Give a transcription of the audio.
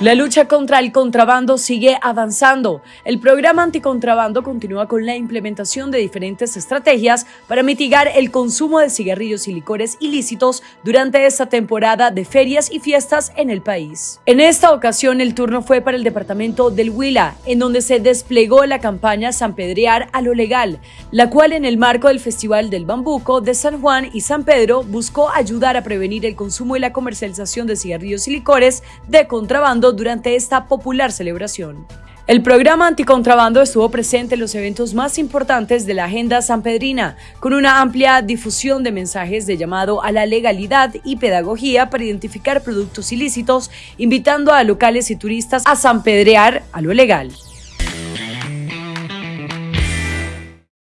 La lucha contra el contrabando sigue avanzando. El programa anticontrabando continúa con la implementación de diferentes estrategias para mitigar el consumo de cigarrillos y licores ilícitos durante esta temporada de ferias y fiestas en el país. En esta ocasión el turno fue para el departamento del Huila, en donde se desplegó la campaña San Pedrear a lo legal, la cual en el marco del Festival del Bambuco de San Juan y San Pedro buscó ayudar a prevenir el consumo y la comercialización de cigarrillos y licores de durante esta popular celebración. El programa anticontrabando estuvo presente en los eventos más importantes de la agenda sanpedrina, con una amplia difusión de mensajes de llamado a la legalidad y pedagogía para identificar productos ilícitos, invitando a locales y turistas a sanpedrear a lo legal.